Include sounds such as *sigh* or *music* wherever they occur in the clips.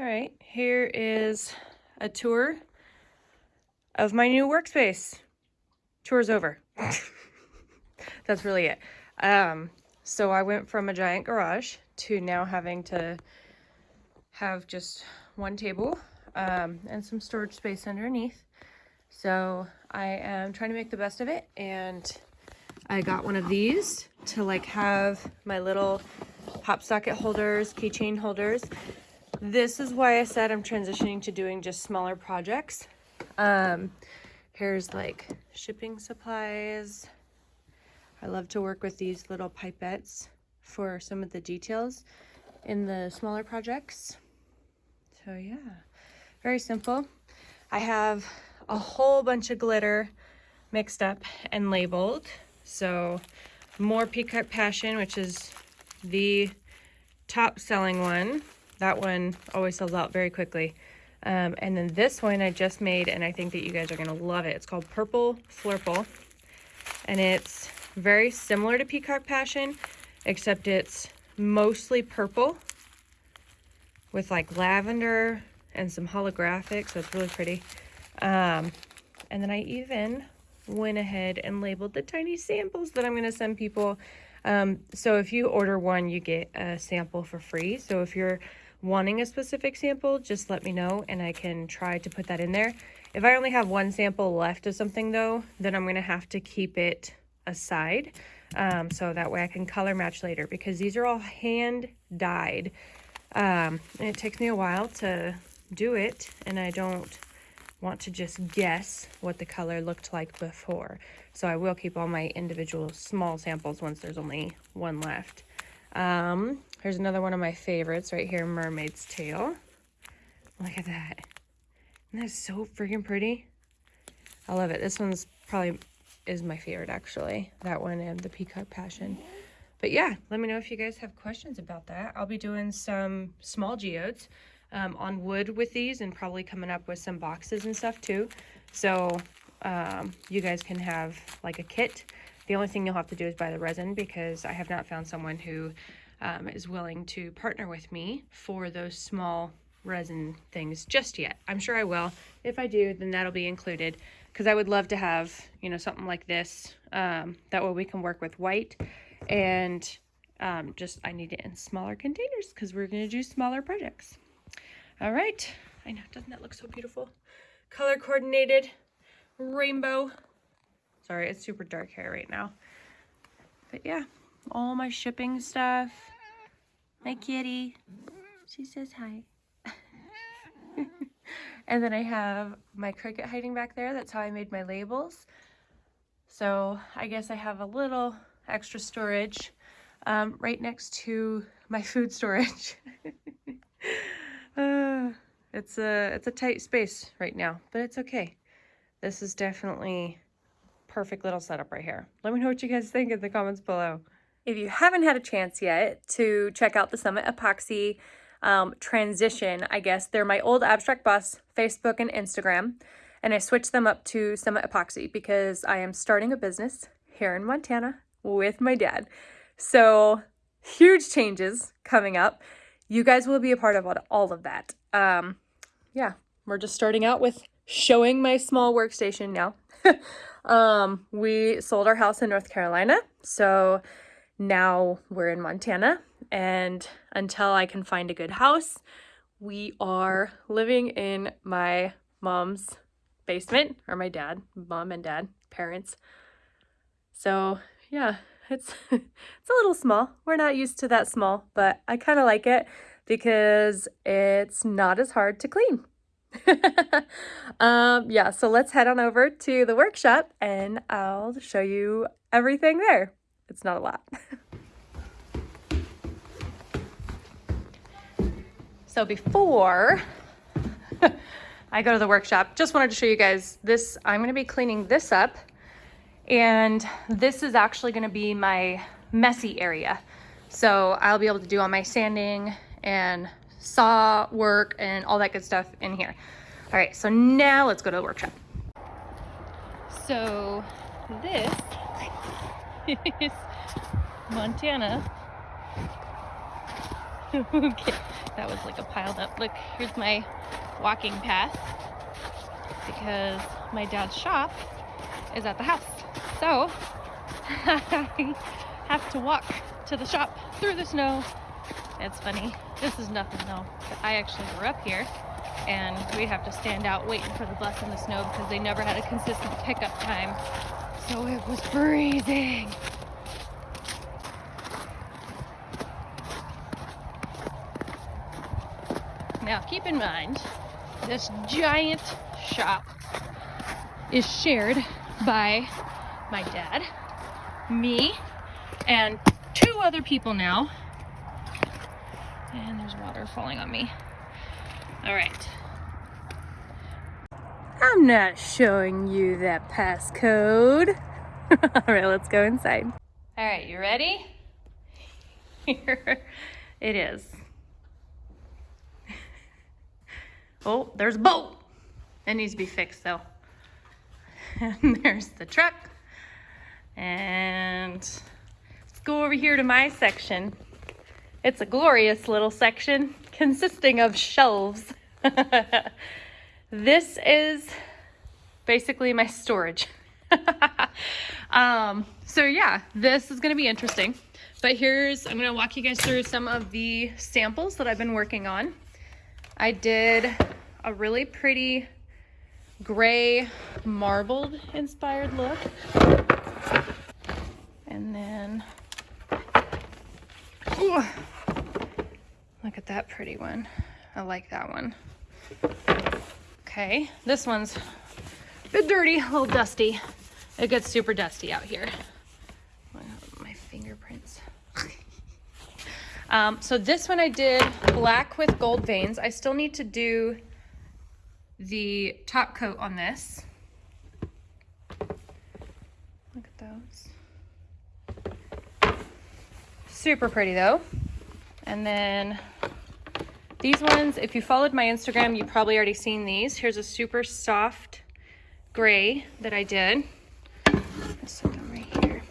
All right, here is a tour of my new workspace. Tour's over. *laughs* That's really it. Um, so I went from a giant garage to now having to have just one table um, and some storage space underneath. So I am trying to make the best of it and I got one of these to like have my little pop socket holders, keychain holders. This is why I said I'm transitioning to doing just smaller projects. Um, here's like shipping supplies. I love to work with these little pipettes for some of the details in the smaller projects. So yeah, very simple. I have a whole bunch of glitter mixed up and labeled. So more Peacock Passion, which is the top selling one. That one always sells out very quickly. Um, and then this one I just made, and I think that you guys are going to love it. It's called Purple Flurple. And it's very similar to Peacock Passion, except it's mostly purple with like lavender and some holographic, so it's really pretty. Um, and then I even went ahead and labeled the tiny samples that I'm going to send people. Um, so if you order one, you get a sample for free. So if you're wanting a specific sample, just let me know and I can try to put that in there. If I only have one sample left of something though, then I'm to have to keep it aside. Um, so that way I can color match later because these are all hand dyed. Um, and it takes me a while to do it and I don't want to just guess what the color looked like before. So I will keep all my individual small samples once there's only one left. Um, here's another one of my favorites right here, Mermaid's Tail. Look at that. Isn't that so freaking pretty? I love it. This one's probably is my favorite actually. That one and the Peacock Passion. But yeah, let me know if you guys have questions about that. I'll be doing some small geodes um, on wood with these and probably coming up with some boxes and stuff too. So um, you guys can have like a kit. The only thing you'll have to do is buy the resin because I have not found someone who um, is willing to partner with me for those small resin things just yet. I'm sure I will. If I do, then that'll be included because I would love to have, you know, something like this. Um, that way we can work with white and um, just I need it in smaller containers because we're going to do smaller projects. All right. I know, doesn't that look so beautiful? Color coordinated, rainbow. Sorry, it's super dark hair right now. But yeah, all my shipping stuff. My kitty. She says hi. *laughs* and then I have my Cricut hiding back there. That's how I made my labels. So I guess I have a little extra storage um, right next to my *laughs* food storage. *laughs* Uh, it's a it's a tight space right now, but it's okay. This is definitely perfect little setup right here. Let me know what you guys think in the comments below. If you haven't had a chance yet to check out the Summit Epoxy um, transition, I guess they're my old Abstract Bus Facebook and Instagram, and I switched them up to Summit Epoxy because I am starting a business here in Montana with my dad. So huge changes coming up you guys will be a part of all of that. Um, yeah, we're just starting out with showing my small workstation now. *laughs* um, we sold our house in North Carolina, so now we're in Montana, and until I can find a good house, we are living in my mom's basement, or my dad, mom and dad, parents. So yeah, it's, *laughs* it's a little small. We're not used to that small, but I kind of like it because it's not as hard to clean. *laughs* um, yeah, so let's head on over to the workshop and I'll show you everything there. It's not a lot. *laughs* so before *laughs* I go to the workshop, just wanted to show you guys this. I'm going to be cleaning this up and this is actually gonna be my messy area. So I'll be able to do all my sanding and saw work and all that good stuff in here. All right, so now let's go to the workshop. So this is Montana. *laughs* okay, that was like a piled up. Look, here's my walking path because my dad's shop is at the house. So I *laughs* have to walk to the shop through the snow. It's funny. This is nothing though. I actually grew up here and we'd have to stand out waiting for the bus in the snow because they never had a consistent pickup time. So it was freezing. Now keep in mind, this giant shop is shared by my dad, me, and two other people now. And there's water falling on me. All right. I'm not showing you that passcode. *laughs* All right, let's go inside. All right, you ready? Here *laughs* it is. Oh, there's a boat. It needs to be fixed though. *laughs* And there's the truck. And let's go over here to my section. It's a glorious little section consisting of shelves. This is basically my storage. *laughs* um, so yeah, this is gonna be interesting. But here's, I'm gonna walk you guys through some of the samples that I've been working on. I did a really pretty gray marbled inspired look. And then, ooh, look at that pretty one. I like that one. Okay, this one's a bit dirty, a little dusty. It gets super dusty out here. My fingerprints. *laughs* um, so this one I did black with gold veins. I still need to do the top coat on this. Look at those. Super pretty though. And then these ones, if you followed my Instagram, you probably already seen these. Here's a super soft gray that I did. Set them right here.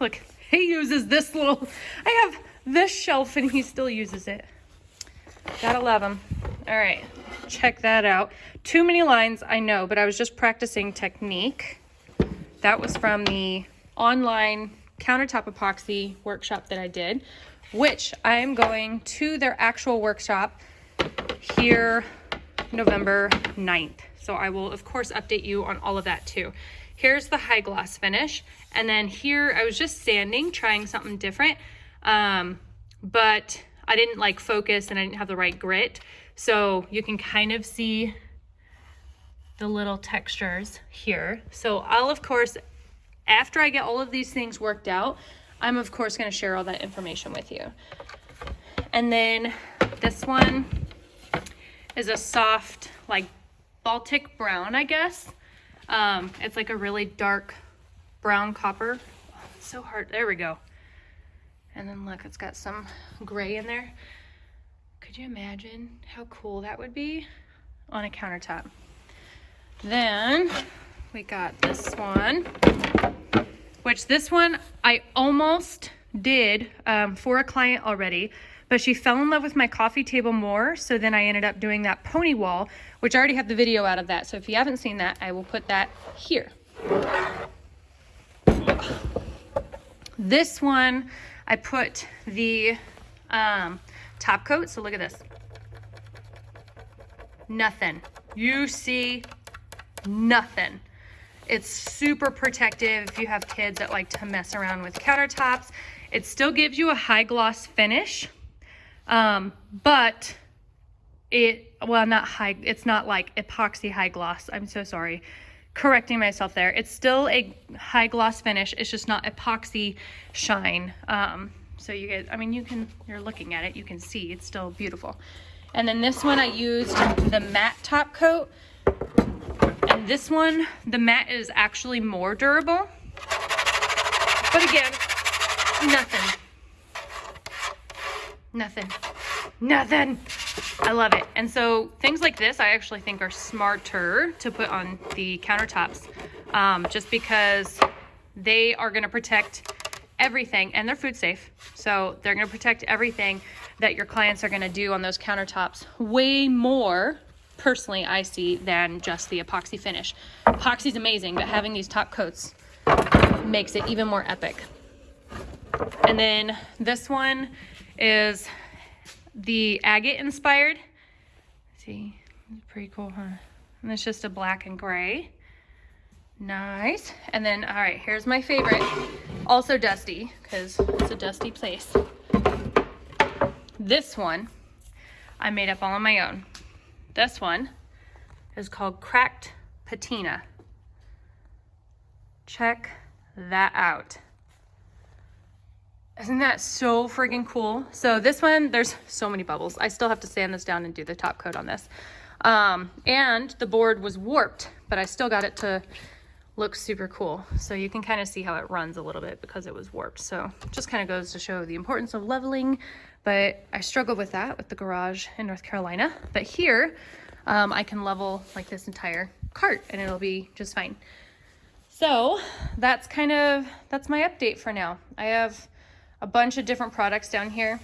Look, he uses this little, I have this shelf and he still uses it. Gotta love him. All right, check that out. Too many lines, I know, but I was just practicing technique. That was from the online countertop epoxy workshop that I did, which I'm going to their actual workshop here November 9th. So I will of course update you on all of that too. Here's the high gloss finish. And then here I was just sanding, trying something different. Um, but I didn't like focus and I didn't have the right grit. So you can kind of see the little textures here. So I'll of course, after I get all of these things worked out, I'm of course gonna share all that information with you. And then this one is a soft, like Baltic brown, I guess. Um, it's like a really dark brown copper. So hard, there we go. And then look, it's got some gray in there. Could you imagine how cool that would be on a countertop? Then we got this one, which this one I almost did um, for a client already, but she fell in love with my coffee table more. So then I ended up doing that pony wall, which I already have the video out of that. So if you haven't seen that, I will put that here. This one, I put the um, top coat. So look at this. Nothing. You see nothing. It's super protective if you have kids that like to mess around with countertops. It still gives you a high gloss finish, um, but it, well, not high, it's not like epoxy high gloss. I'm so sorry. Correcting myself there. It's still a high gloss finish. It's just not epoxy shine. Um, so you guys, I mean, you can, you're looking at it, you can see it's still beautiful. And then this one I used the matte top coat. This one, the matte is actually more durable. But again, nothing. Nothing. Nothing. I love it. And so things like this, I actually think are smarter to put on the countertops um, just because they are going to protect everything and they're food safe. So they're going to protect everything that your clients are going to do on those countertops way more personally I see than just the epoxy finish. Epoxy is amazing, but having these top coats makes it even more epic. And then this one is the agate inspired. See, pretty cool, huh? And it's just a black and gray. Nice. And then, all right, here's my favorite. Also dusty, because it's a dusty place. This one, I made up all on my own. This one is called Cracked Patina. Check that out. Isn't that so freaking cool? So this one, there's so many bubbles. I still have to sand this down and do the top coat on this. Um, and the board was warped, but I still got it to look super cool. So you can kind of see how it runs a little bit because it was warped. So just kind of goes to show the importance of leveling, but I struggle with that with the garage in North Carolina. But here, um, I can level like this entire cart and it'll be just fine. So that's kind of, that's my update for now. I have a bunch of different products down here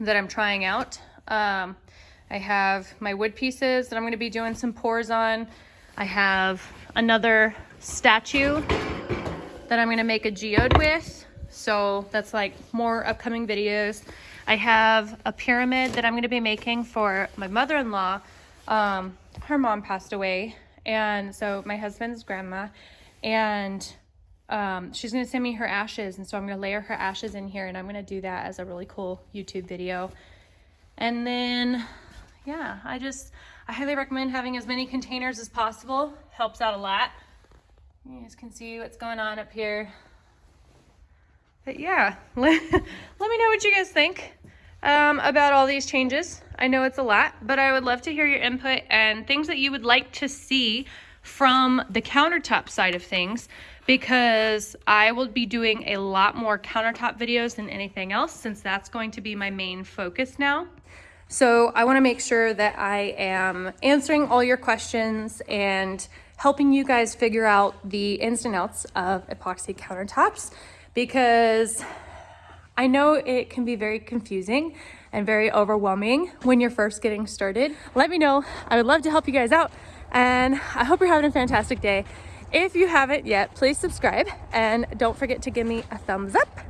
that I'm trying out. Um, I have my wood pieces that I'm gonna be doing some pours on. I have another statue that I'm gonna make a geode with. So that's like more upcoming videos. I have a pyramid that I'm gonna be making for my mother-in-law. Um, her mom passed away. And so my husband's grandma and um, she's gonna send me her ashes. And so I'm gonna layer her ashes in here and I'm gonna do that as a really cool YouTube video. And then, yeah, I just, I highly recommend having as many containers as possible. Helps out a lot. You guys can see what's going on up here. But yeah, *laughs* let, let me know what you guys think um, about all these changes. I know it's a lot, but I would love to hear your input and things that you would like to see from the countertop side of things because I will be doing a lot more countertop videos than anything else since that's going to be my main focus now. So I want to make sure that I am answering all your questions and helping you guys figure out the ins and outs of epoxy countertops because I know it can be very confusing and very overwhelming when you're first getting started. Let me know. I would love to help you guys out and I hope you're having a fantastic day. If you haven't yet, please subscribe and don't forget to give me a thumbs up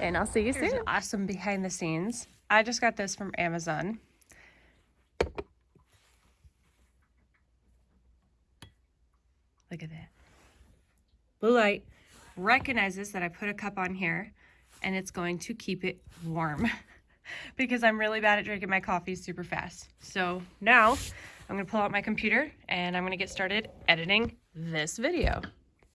and I'll see you Here's soon. awesome behind the scenes. I just got this from Amazon. Look at that. Blue light recognizes that I put a cup on here and it's going to keep it warm *laughs* because I'm really bad at drinking my coffee super fast. So now I'm gonna pull out my computer and I'm gonna get started editing this video.